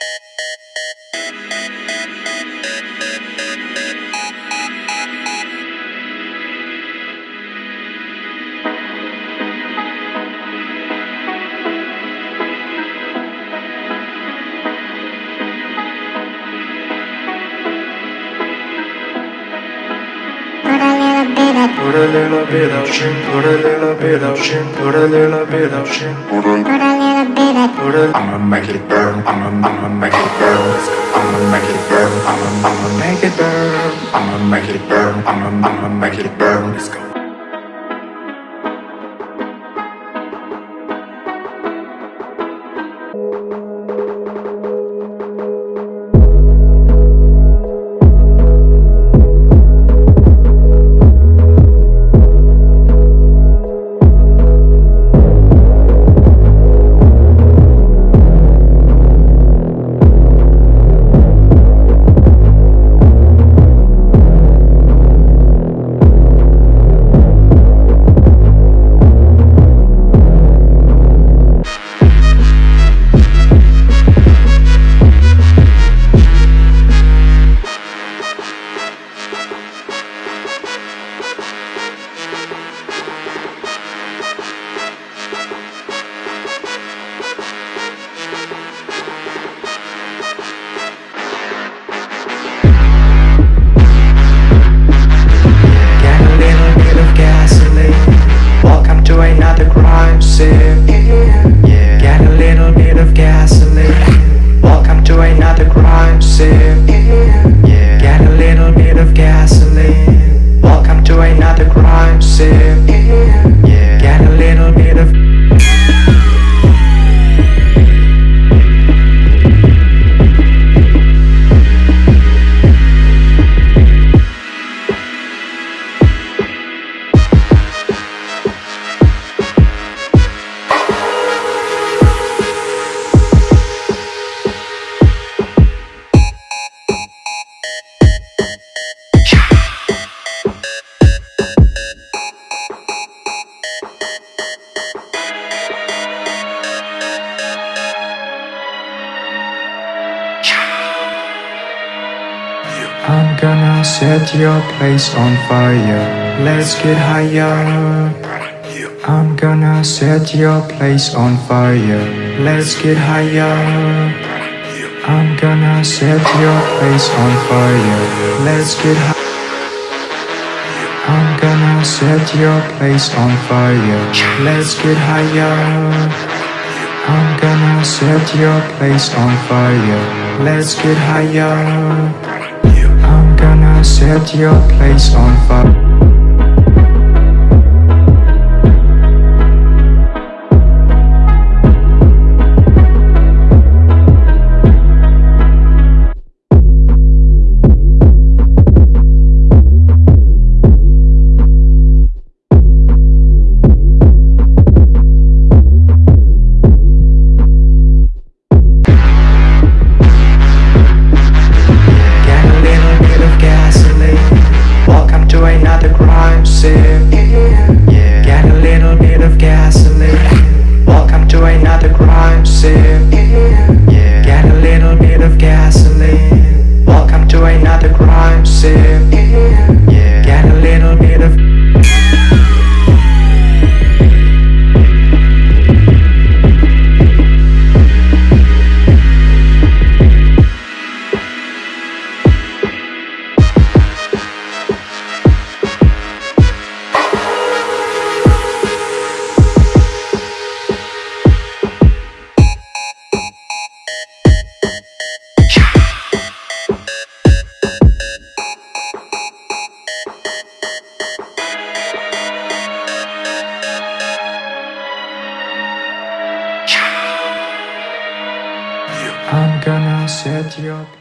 Thank you. Put a little bit of shit, put a little bit of shit, put a little bit of shit. put a little bit of, Put a I'ma make it burn, I'ma, I'ma make it burn, I'ma make it burn, I'ma, I'ma make it burn, I'ma make it burn, I'ma, I'ma make it burn. Let's go. I'm gonna set your place on fire. Let's get higher. I'm gonna set your place on fire. Let's get higher. I'm gonna set your place on fire. Let's get higher. I'm gonna set your place on fire. Let's get higher. I'm gonna set your place on fire. Let's get higher. Set your place on fire. I'm